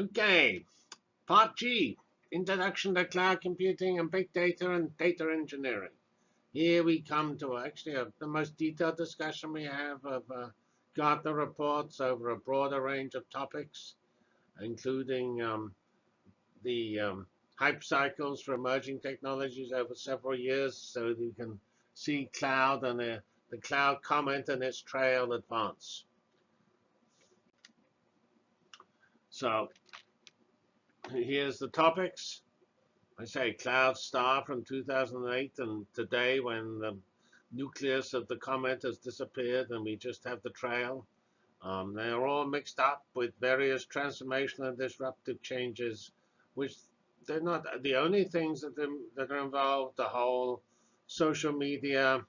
Okay, part G, Introduction to Cloud Computing and Big Data and Data Engineering. Here we come to actually a, the most detailed discussion we have of uh, Gartner reports over a broader range of topics, including um, the um, hype cycles for emerging technologies over several years so you can see cloud and the, the cloud comment and its trail advance. So here's the topics. I say cloud star from 2008 and today when the nucleus of the comet has disappeared and we just have the trail. Um, they're all mixed up with various transformational and disruptive changes, which they're not the only things that, that are involved. The whole social media,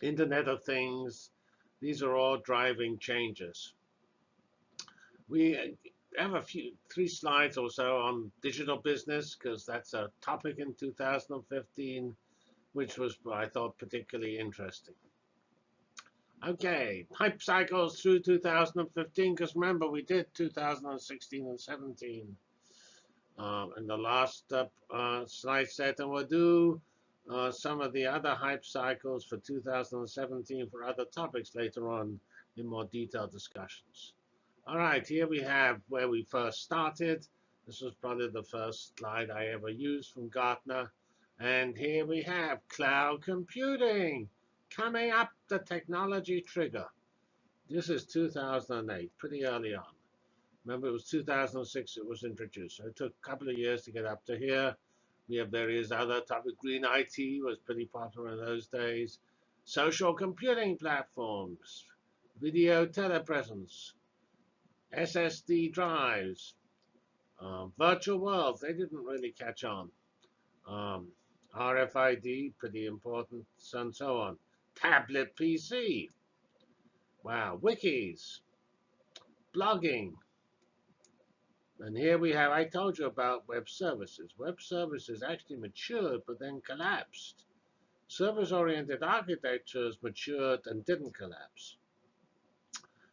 Internet of Things, these are all driving changes. We have a few, three slides or so on digital business, because that's a topic in 2015, which was, I thought, particularly interesting. Okay, hype cycles through 2015, because remember, we did 2016 and 17 um, in the last uh, uh, slide set, and we'll do uh, some of the other hype cycles for 2017 for other topics later on in more detailed discussions. All right, here we have where we first started. This was probably the first slide I ever used from Gartner. And here we have cloud computing coming up the technology trigger. This is 2008, pretty early on. Remember, it was 2006 it was introduced. So it took a couple of years to get up to here. We have various other topics. Green IT was pretty popular in those days. Social computing platforms, video telepresence, SSD drives, um, virtual worlds, they didn't really catch on. Um, RFID, pretty important, and so on. Tablet PC. Wow, wikis, blogging. And here we have, I told you about web services. Web services actually matured, but then collapsed. Service-oriented architectures matured and didn't collapse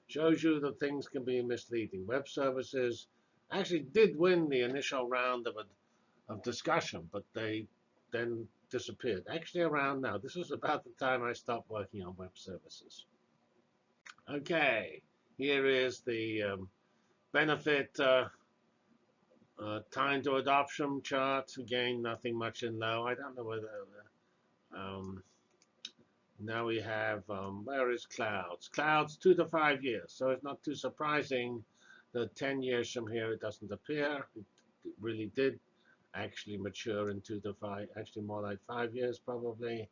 shows you that things can be misleading. Web services actually did win the initial round of, a, of discussion, but they then disappeared. Actually around now. This was about the time I stopped working on web services. Okay, here is the um, benefit uh, uh, time to adoption chart. Again, nothing much in low. I don't know whether um, now we have, um, where is clouds? Clouds, two to five years. So it's not too surprising that 10 years from here it doesn't appear. It, really did actually mature in two to five, actually more like five years probably.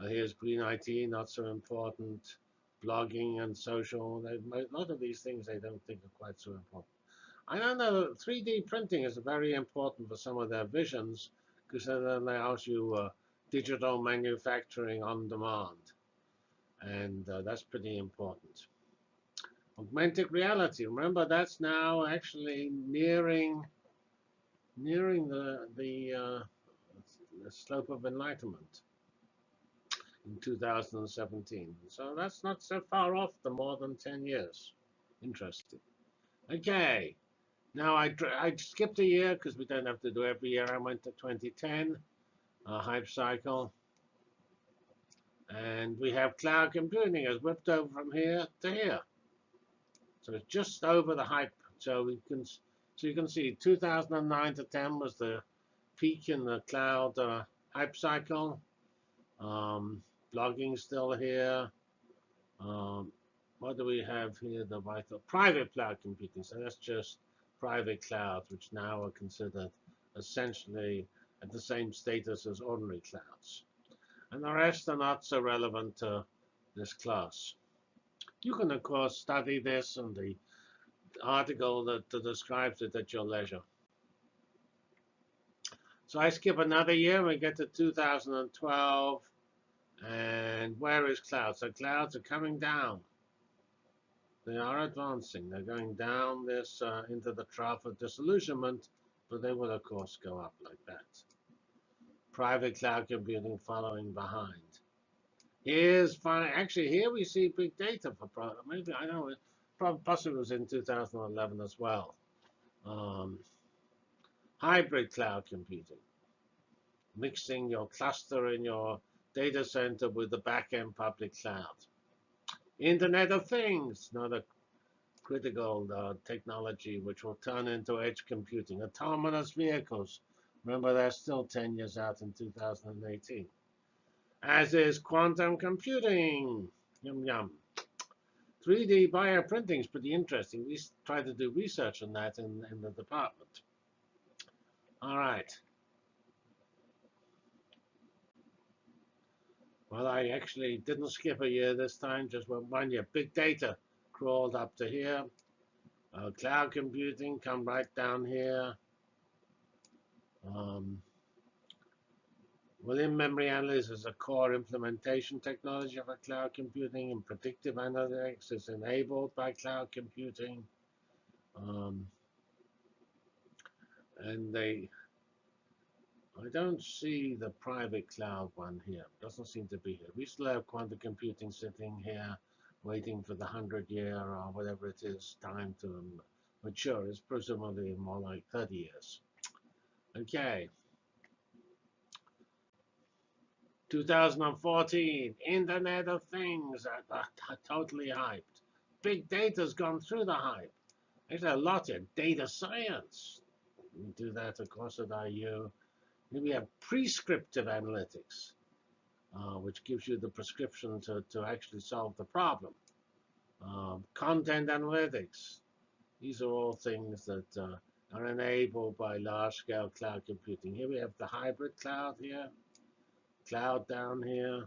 Uh, here's green IT, not so important. Blogging and social, they, a lot of these things they don't think are quite so important. I don't know, 3D printing is very important for some of their visions because then it allows you uh, digital manufacturing on demand. And uh, that's pretty important. Augmented reality, remember that's now actually nearing nearing the, the, uh, the slope of enlightenment in 2017. So that's not so far off the more than 10 years. Interesting. Okay. Now I, I skipped a year because we don't have to do every year. I went to 2010 uh, hype cycle. And we have cloud computing has whipped over from here to here. So it's just over the hype. So we can, so you can see 2009 to 10 was the peak in the cloud uh, hype cycle. Um, blogging still here. Um, what do we have here? The vital private cloud computing. So that's just private clouds, which now are considered essentially at the same status as ordinary clouds. And the rest are not so relevant to this class. You can, of course, study this and the article that, that describes it at your leisure. So I skip another year, we get to 2012. And where is clouds? So clouds are coming down. They are advancing. They're going down this uh, into the trough of disillusionment, but they will, of course, go up like that private cloud computing following behind. Here's fine. Actually, here we see big data for maybe I don't know it possibly was in 2011 as well. um, hybrid cloud computing, mixing your cluster in your data center with the backend public cloud. Internet of Things, another critical uh, technology which will turn into edge computing. Autonomous vehicles, remember they're still 10 years out in 2018. As is quantum computing, yum yum. 3D bioprinting is pretty interesting. We try to do research on that in, in the department. All right. Well, I actually didn't skip a year this time, just went one year. Big data crawled up to here. Uh, cloud computing come right down here. Um, Within memory analysis is a core implementation technology for cloud computing and predictive analytics is enabled by cloud computing. Um, and they, I don't see the private cloud one here. It Doesn't seem to be here. We still have quantum computing sitting here, waiting for the 100 year or whatever it is time to mature. It's presumably more like 30 years. Okay. 2014, Internet of Things totally hyped. Big data's gone through the hype. There's a lot of data science. We do that, of course, at IU. Then we have prescriptive analytics, uh, which gives you the prescription to, to actually solve the problem. Um, content analytics. These are all things that uh, are enabled by large-scale cloud computing. Here we have the hybrid cloud here cloud down here,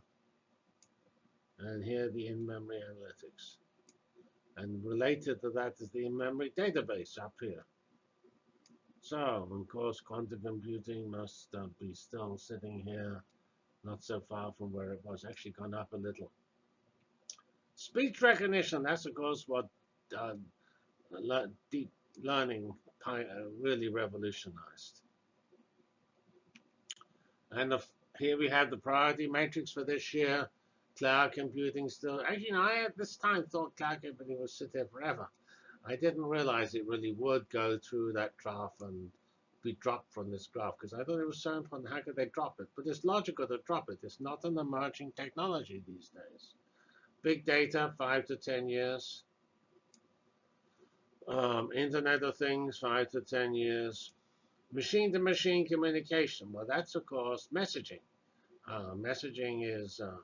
and here the in-memory analytics. And related to that is the in-memory database up here. So, of course, quantum computing must uh, be still sitting here, not so far from where it was, actually gone up a little. Speech recognition, that's of course what uh, deep learning Uh, really revolutionized. And the here we have the priority matrix for this year. Cloud computing still. Actually, you know, I at this time thought cloud computing would sit there forever. I didn't realize it really would go through that graph and be dropped from this graph because I thought it was so important. How could they drop it? But it's logical to drop it. It's not an emerging technology these days. Big data, five to 10 years. Um, Internet of Things, five to 10 years. Machine-to-machine communication. Well, that's, of course, messaging. Uh, messaging is uh,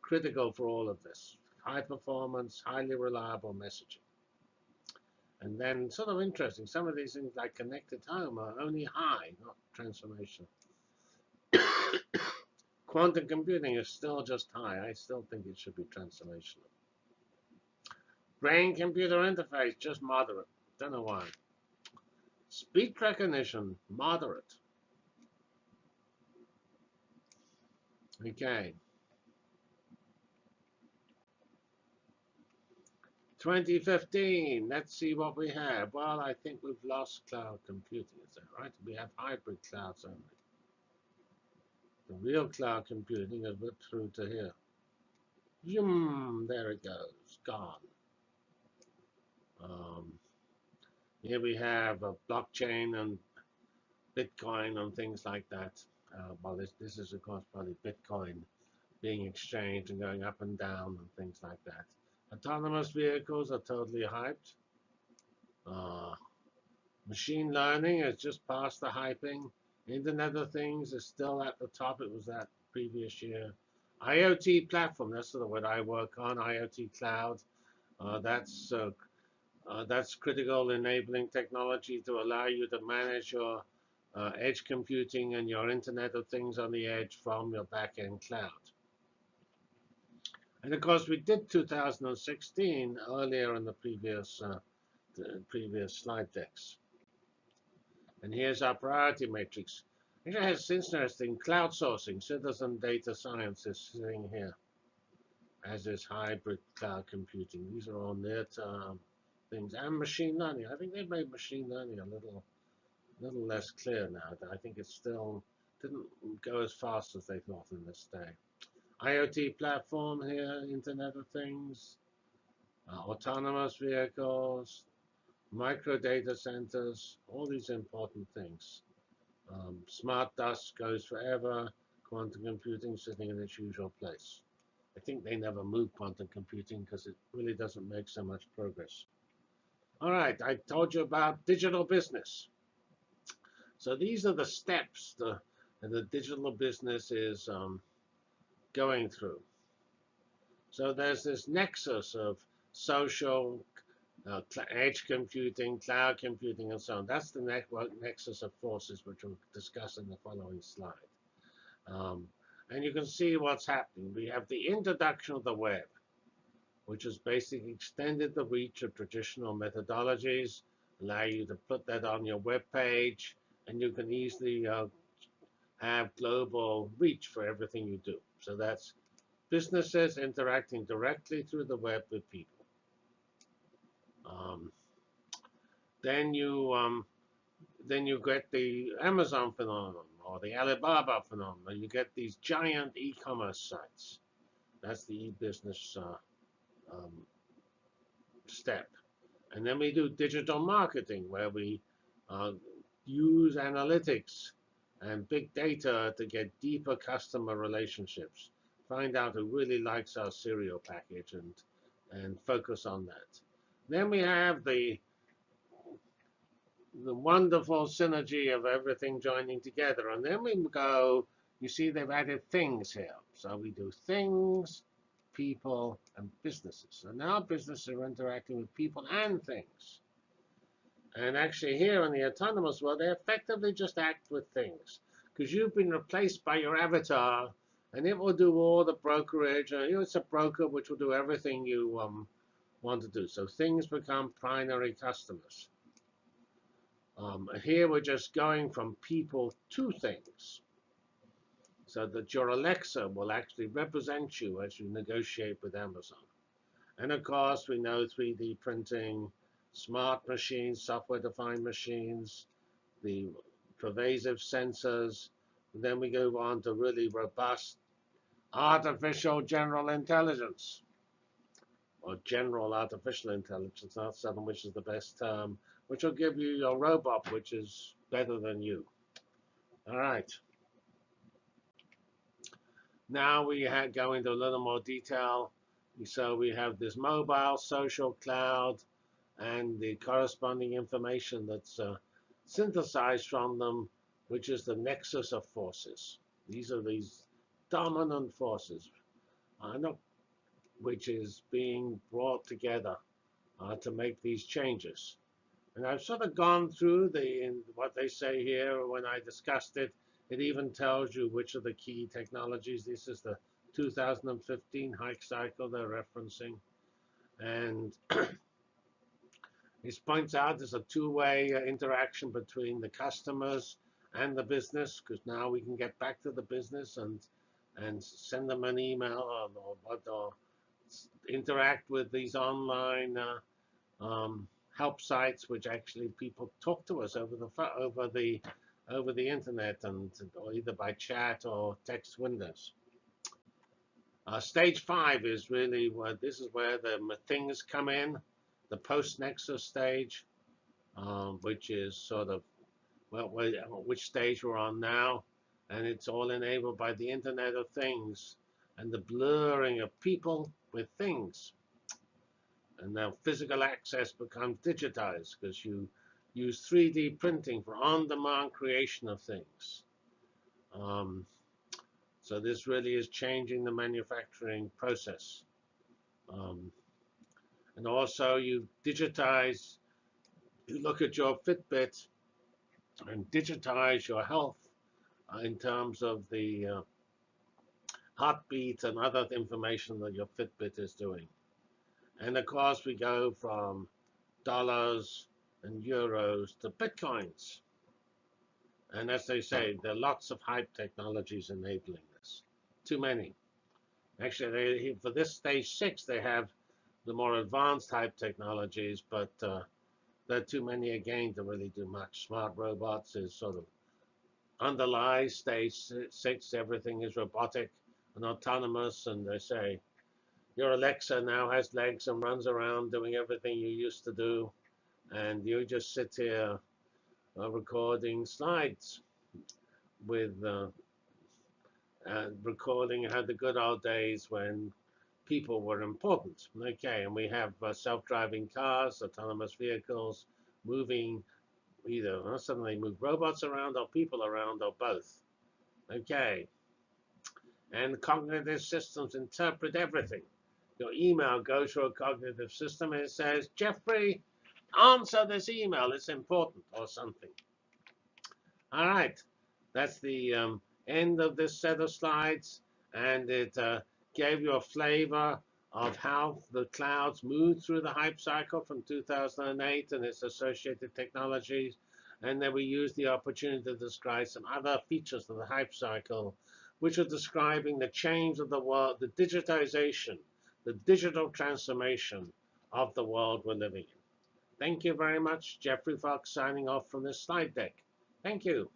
critical for all of this. High performance, highly reliable messaging. And then sort of interesting, some of these things like connected home are only high, not transformational. Quantum computing is still just high. I still think it should be transformational. Brain-computer interface, just moderate. Don't know why. Speech recognition, moderate. Okay. 2015, let's see what we have. Well, I think we've lost cloud computing, is that right? We have hybrid clouds only. The real cloud computing has whipped through to here. Zoom, there it goes, gone. Um, here we have a blockchain and Bitcoin and things like that. Uh, well, this, this is, of course, probably Bitcoin being exchanged and going up and down and things like that. Autonomous vehicles are totally hyped. Uh, machine learning has just passed the hyping. Internet of Things is still at the top. It was that previous year. IoT platform, that's the word I work on, IoT cloud. Uh, that's uh, uh, that's critical enabling technology to allow you to manage your uh, edge computing and your Internet of Things on the edge from your backend cloud. And of course, we did 2016 earlier in the previous uh, the previous slide decks. And here's our priority matrix. It has interesting cloud sourcing, citizen data science is sitting here, as is hybrid cloud computing. These are all near-term things and machine learning. I think they've made machine learning a little, little less clear now. I think it still didn't go as fast as they thought in this day. IoT platform here, Internet of Things, uh, autonomous vehicles, micro data centers, all these important things. Um, smart dust goes forever, quantum computing sitting in its usual place. I think they never move quantum computing because it really doesn't make so much progress. All right, I told you about digital business. So these are the steps the, the digital business is um, going through. So there's this nexus of social, uh, edge computing, cloud computing, and so on. That's the network nexus of forces, which we'll discuss in the following slide. Um, and you can see what's happening. We have the introduction of the web, which has basically extended the reach of traditional methodologies, allow you to put that on your web page, and you can easily uh, have global reach for everything you do. So that's businesses interacting directly through the web with people. Um, then you um, then you get the Amazon phenomenon or the Alibaba phenomenon. You get these giant e-commerce sites. That's the e-business uh, um, step. And then we do digital marketing, where we uh, use analytics and big data to get deeper customer relationships. Find out who really likes our cereal package and and focus on that. Then we have the the wonderful synergy of everything joining together. And then we go, you see they've added things here. So we do things, people, and businesses. So now businesses are interacting with people and things. And actually here in the autonomous world, they effectively just act with things. Because you've been replaced by your avatar, and it will do all the brokerage. And, you know, it's a broker which will do everything you um, want to do. So things become primary customers. Um, here we're just going from people to things. So that your Alexa will actually represent you as you negotiate with Amazon. And of course, we know 3D printing, smart machines, software-defined machines, the pervasive sensors. And then we go on to really robust artificial general intelligence, or general artificial intelligence, not seven, which is the best term which will give you your robot, which is better than you. All right. Now we go into a little more detail. So we have this mobile, social, cloud, and the corresponding information that's uh, synthesized from them, which is the nexus of forces. These are these dominant forces, uh, which is being brought together uh, to make these changes. And I've sort of gone through the what they say here when I discussed it. It even tells you which are the key technologies. This is the 2015 hype cycle they're referencing. And this points out there's a two-way uh, interaction between the customers and the business, because now we can get back to the business and and send them an email or, or, or interact with these online uh, um, help sites which actually people talk to us over the over the over the internet and either by chat or text windows. Uh, stage five is really where this is where the things come in, the post-nexus stage, um, which is sort of well, which stage we're on now, and it's all enabled by the Internet of Things and the blurring of people with things. And now physical access becomes digitized because you use 3D printing for on-demand creation of things. Um, so this really is changing the manufacturing process. Um, and also you digitize, you look at your Fitbit and digitize your health uh, in terms of the uh, heartbeat and other information that your Fitbit is doing. And of course, we go from dollars and euros to bitcoins. And as they say, there are lots of hype technologies enabling this. Too many. Actually, they, for this stage six, they have the more advanced hype technologies, but uh, there are too many again to really do much. Smart robots is sort of underlies stage six. Everything is robotic and autonomous, and they say your Alexa now has legs and runs around doing everything you used to do. And you just sit here uh, recording slides with uh, and recording how the good old days when people were important. Okay, and we have uh, self-driving cars, autonomous vehicles, moving either uh, suddenly move robots around or people around or both. Okay, and cognitive systems interpret everything. Your email goes to a cognitive system and it says, Geoffrey, answer this email, it's important, or something. All right, that's the um, end of this set of slides, and it uh, gave you a flavor of how the clouds moved through the hype cycle from 2008 and its associated technologies. And then we used the opportunity to describe some other features of the hype cycle, which are describing the change of the world, the digitization, the digital transformation of the world we're living in. Thank you very much. Geoffrey Fox signing off from this slide deck. Thank you.